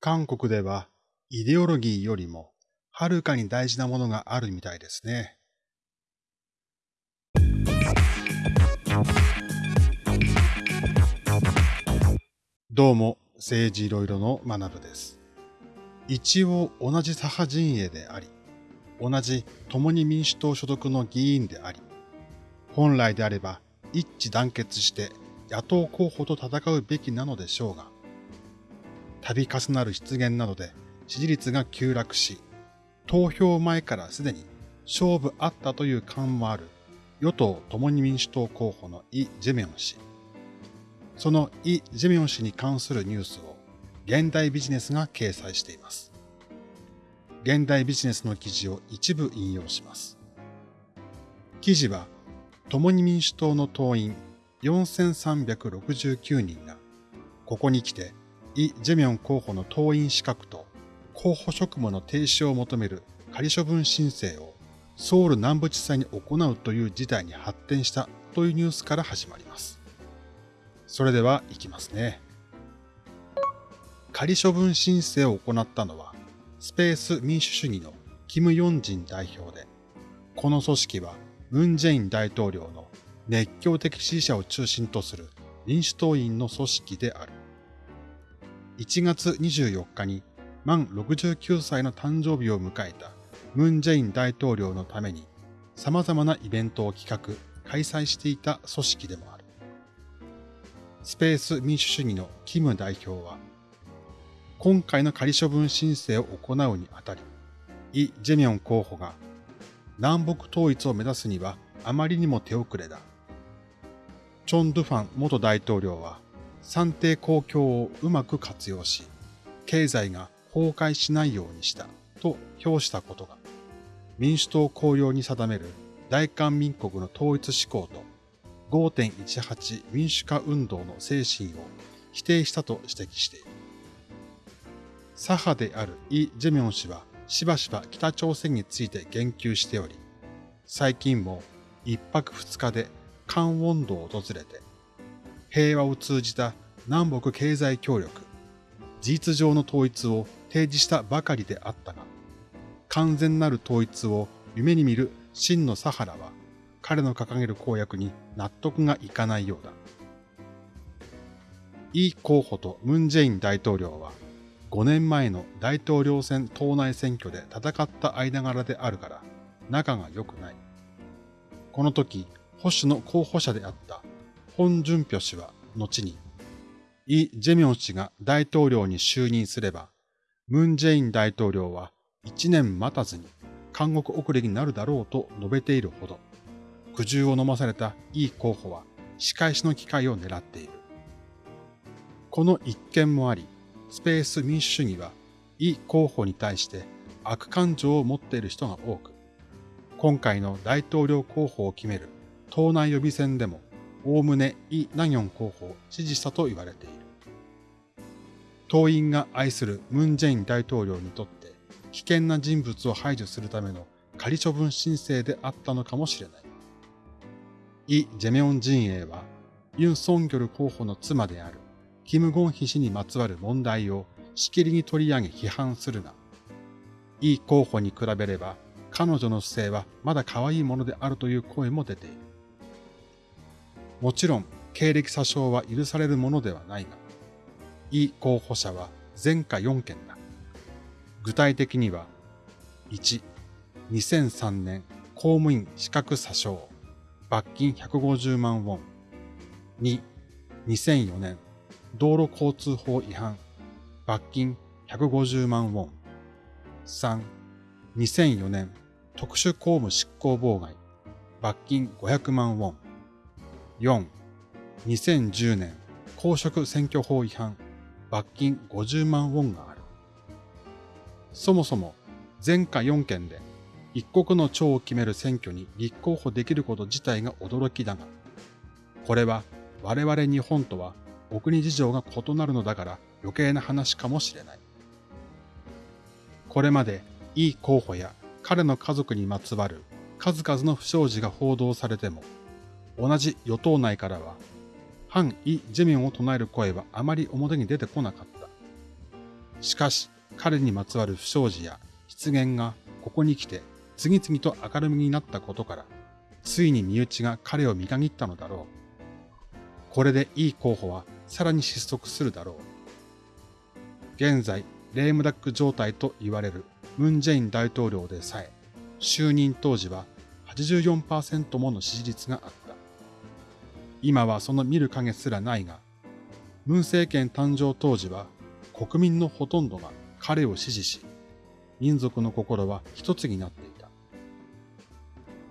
韓国ではイデオロギーよりもはるかに大事なものがあるみたいですね。どうも、政治いろいろの学部です。一応同じ左派陣営であり、同じ共に民主党所属の議員であり、本来であれば一致団結して野党候補と戦うべきなのでしょうが、度重なる失言などで支持率が急落し、投票前からすでに勝負あったという感もある与党共に民主党候補のイ・ジェミョン氏。そのイ・ジェミョン氏に関するニュースを現代ビジネスが掲載しています。現代ビジネスの記事を一部引用します。記事は、共に民主党の党員4369人が、ここに来て、イ・ジェミョン候補の党員資格と候補職務の停止を求める仮処分申請をソウル南部地裁に行うという事態に発展したというニュースから始まります。それでは行きますね。仮処分申請を行ったのは、スペース民主主義のキム・ヨンジン代表で、この組織はムン・ジェイン大統領の熱狂的支持者を中心とする民主党員の組織である。1月24日に満69歳の誕生日を迎えたムン・ジェイン大統領のために様々なイベントを企画、開催していた組織でもある。スペース民主主義のキム代表は、今回の仮処分申請を行うにあたり、イ・ジェミョン候補が南北統一を目指すにはあまりにも手遅れだ。チョン・ドゥファン元大統領は算定公共をうまく活用し、経済が崩壊しないようにしたと評したことが、民主党公用に定める大韓民国の統一志向と5.18民主化運動の精神を否定したと指摘している。左派であるイ・ジェミョン氏はしばしば北朝鮮について言及しており、最近も一泊二日で関ウォンドを訪れて、平和を通じた南北経済協力、事実上の統一を提示したばかりであったが、完全なる統一を夢に見る真のサハラは、彼の掲げる公約に納得がいかないようだ。イ候補とムン・ジェイン大統領は、5年前の大統領選党内選挙で戦った間柄であるから、仲が良くない。この時、保守の候補者であったホン・ジュンピョ氏は後に、イ・ジェミョン氏が大統領に就任すれば、ムン・ジェイン大統領は1年待たずに監獄遅れになるだろうと述べているほど、苦渋を飲まされたイ候補は仕返しの機会を狙っている。この一件もあり、スペース民主主義はイ候補に対して悪感情を持っている人が多く、今回の大統領候補を決める党内予備選でもおおむねイ・ナギョン候補を支持したと言われている。党員が愛するムン・ジェイン大統領にとって危険な人物を排除するための仮処分申請であったのかもしれない。イ・ジェミョン陣営はユン・ソンギョル候補の妻であるキム・ゴンヒ氏にまつわる問題をしきりに取り上げ批判するが、イ候補に比べれば彼女の姿勢はまだ可愛いものであるという声も出ている。もちろん、経歴詐称は許されるものではないが、イ候補者は前科4件だ。具体的には、1、2003年公務員資格詐称、罰金150万ウォン。2、2004年道路交通法違反、罰金150万ウォン。3、2004年特殊公務執行妨害、罰金500万ウォン。4、2010年公職選挙法違反、罰金50万ウォンがある。そもそも前科4件で一国の長を決める選挙に立候補できること自体が驚きだが、これは我々日本とはお国事情が異なるのだから余計な話かもしれない。これまでいい候補や彼の家族にまつわる数々の不祥事が報道されても、同じ与党内からは、反イ・ジェミョンを唱える声はあまり表に出てこなかった。しかし彼にまつわる不祥事や失言がここに来て次々と明るみになったことから、ついに身内が彼を見限ったのだろう。これでいい候補はさらに失速するだろう。現在、レームダック状態と言われるムン・ジェイン大統領でさえ、就任当時は84%もの支持率があった。今はその見る影すらないが、ムン政権誕生当時は国民のほとんどが彼を支持し、民族の心は一つになっていた。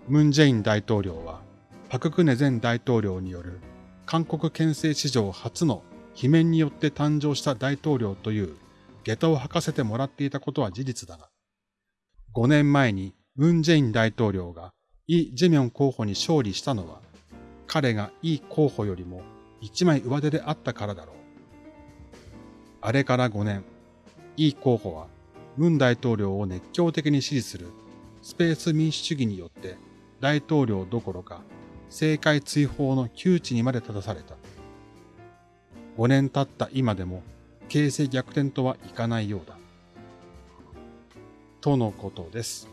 ムン・ジェイン大統領は、パククネ前大統領による韓国憲政史上初の罷免によって誕生した大統領という下駄を履かせてもらっていたことは事実だが、5年前にムン・ジェイン大統領がイ・ジェミョン候補に勝利したのは、彼がイ候補よりも一枚上手であったからだろう。あれから5年、イ候補はムン大統領を熱狂的に支持するスペース民主主義によって大統領どころか政界追放の窮地にまで立たされた。5年経った今でも形勢逆転とはいかないようだ。とのことです。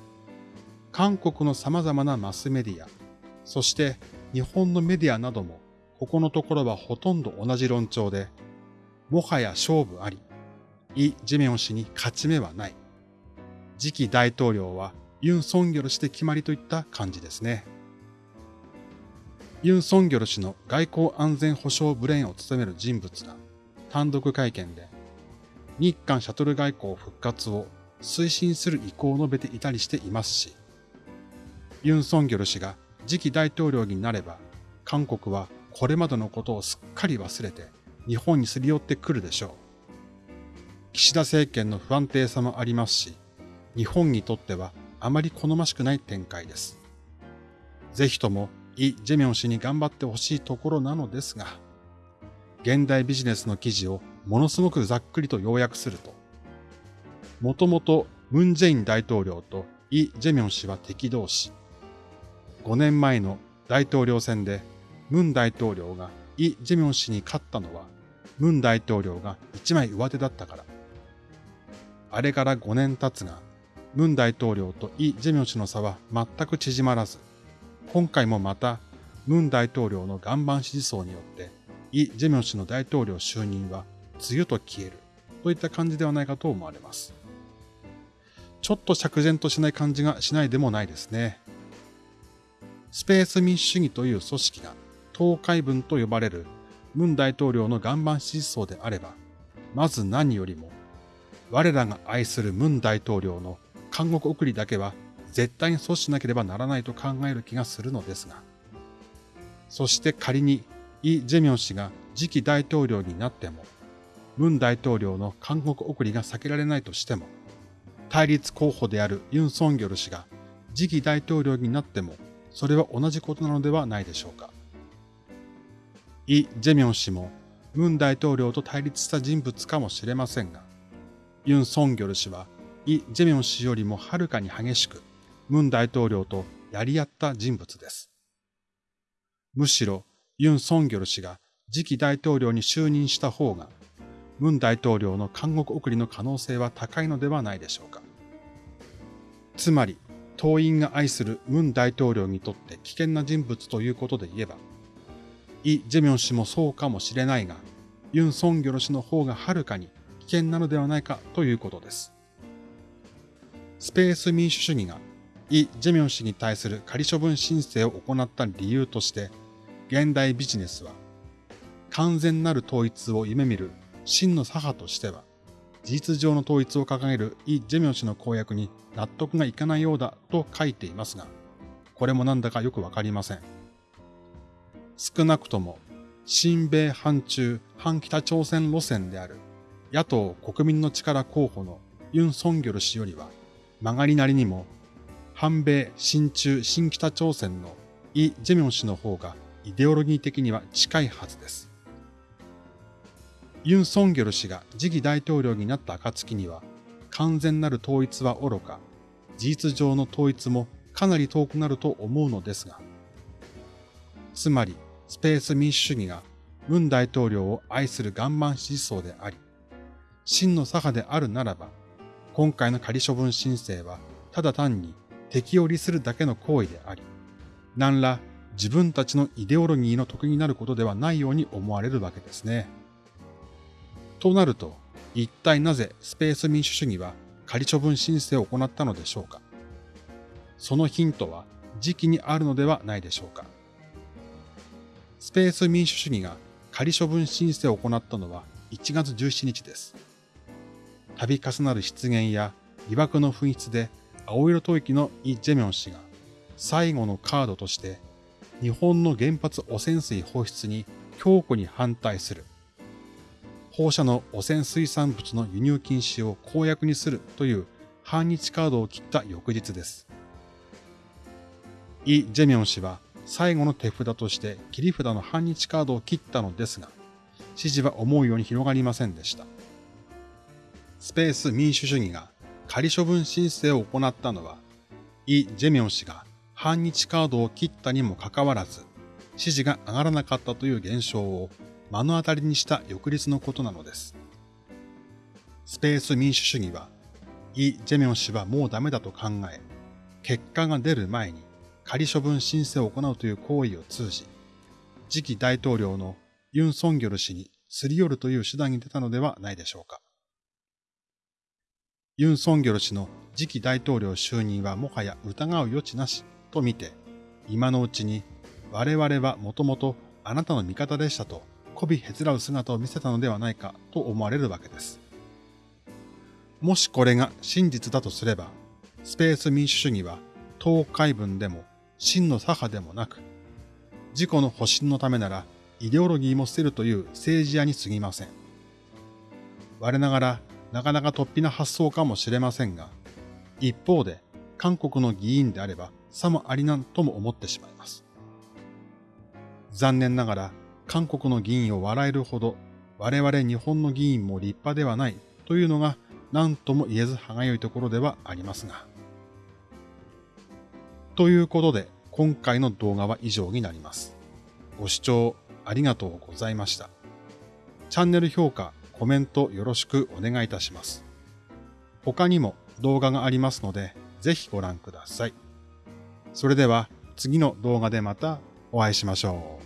韓国の様々なマスメディア、そして日本のメディアなども、ここのところはほとんど同じ論調で、もはや勝負あり、イ・ジェミョン氏に勝ち目はない。次期大統領はユン・ソンギョル氏で決まりといった感じですね。ユン・ソンギョル氏の外交安全保障ブレーンを務める人物が単独会見で日韓シャトル外交復活を推進する意向を述べていたりしていますし、ユン・ソンギョル氏が次期大統領になれば、韓国はこれまでのことをすっかり忘れて日本にすり寄ってくるでしょう。岸田政権の不安定さもありますし、日本にとってはあまり好ましくない展開です。ぜひともイ・ジェミョン氏に頑張ってほしいところなのですが、現代ビジネスの記事をものすごくざっくりと要約すると、もともとムン・ジェイン大統領とイ・ジェミョン氏は敵同士、5年前の大統領選でムン大統領がイ・ジェミョン氏に勝ったのは、ムン大統領が一枚上手だったから。あれから5年経つが、ムン大統領とイ・ジェミョン氏の差は全く縮まらず、今回もまた、ムン大統領の岩盤支持層によって、イ・ジェミョン氏の大統領就任は、梅雨と消える、といった感じではないかと思われます。ちょっと釈然としない感じがしないでもないですね。スペース民主主義という組織が東海分と呼ばれるムン大統領の岩盤支持層であれば、まず何よりも、我らが愛するムン大統領の監獄送りだけは絶対に阻止しなければならないと考える気がするのですが、そして仮にイ・ジェミョン氏が次期大統領になっても、ムン大統領の監獄送りが避けられないとしても、対立候補であるユン・ソンギョル氏が次期大統領になってもそれは同じことなのではないでしょうか。イ・ジェミョン氏もムン大統領と対立した人物かもしれませんが、ユン・ソンギョル氏はイ・ジェミョン氏よりもはるかに激しくムン大統領とやり合った人物です。むしろユン・ソンギョル氏が次期大統領に就任した方が、ムン大統領の監獄送りの可能性は高いのではないでしょうか。つまり、党員が愛するムン大統領にとって危険な人物ということで言えば、イ・ジェミョン氏もそうかもしれないが、ユン・ソンギョル氏の方がはるかに危険なのではないかということです。スペース民主主義がイ・ジェミョン氏に対する仮処分申請を行った理由として、現代ビジネスは、完全なる統一を夢見る真の左派としては、事実上の統一を掲げるイ・ジェミョン氏の公約に納得がいかないようだと書いていますが、これもなんだかよくわかりません。少なくとも、親米反中反北朝鮮路線である野党国民の力候補のユン・ソンギョル氏よりは、曲がりなりにも、反米、親中、新北朝鮮のイ・ジェミョン氏の方がイデオロギー的には近いはずです。ユン・ソンギョル氏が次期大統領になった暁には、完全なる統一は愚か、事実上の統一もかなり遠くなると思うのですが、つまり、スペース民主主義がムン大統領を愛する岩盤支持層であり、真の左派であるならば、今回の仮処分申請はただ単に敵を利するだけの行為であり、何ら自分たちのイデオロギーの得になることではないように思われるわけですね。となると、一体なぜスペース民主主義は仮処分申請を行ったのでしょうか？そのヒントは時期にあるのではないでしょうか？スペース民主主義が仮処分申請を行ったのは1月17日です。度重なる失言や疑惑の紛失で青色吐息のイ・ジェミョン氏が最後のカードとして日本の原発汚染水放出に強固に反対する。放射の汚染水産物の輸入禁止を公約にするという反日カードを切った翌日です。イ・ジェミョン氏は最後の手札として切り札の反日カードを切ったのですが、支持は思うように広がりませんでした。スペース民主主義が仮処分申請を行ったのは、イ・ジェミョン氏が反日カードを切ったにもかかわらず、支持が上がらなかったという現象を目の当たりにした翌日のことなのです。スペース民主主義は、イ・ジェミョン氏はもうダメだと考え、結果が出る前に仮処分申請を行うという行為を通じ、次期大統領のユン・ソンギョル氏にすり寄るという手段に出たのではないでしょうか。ユン・ソンギョル氏の次期大統領就任はもはや疑う余地なしと見て、今のうちに我々はもともとあなたの味方でしたと媚びへつらう姿を見せたのではないかと思われるわけです。もしこれが真実だとすれば、スペース民主主義は東海分でも真の左派でもなく、自己の保身のためならイデオロギーも捨てるという政治家に過ぎません。我ながらなかなか突飛な発想かもしれませんが、一方で韓国の議員であればさもありなんとも思ってしまいます。残念ながら韓国の議員を笑えるほど我々日本の議員も立派ではないというのが何とも言えず歯がゆいところではありますが。ということで今回の動画は以上になります。ご視聴ありがとうございました。チャンネル評価、コメントよろしくお願いいたします。他にも動画がありますので、ぜひご覧ください。それでは次の動画でまたお会いしましょう。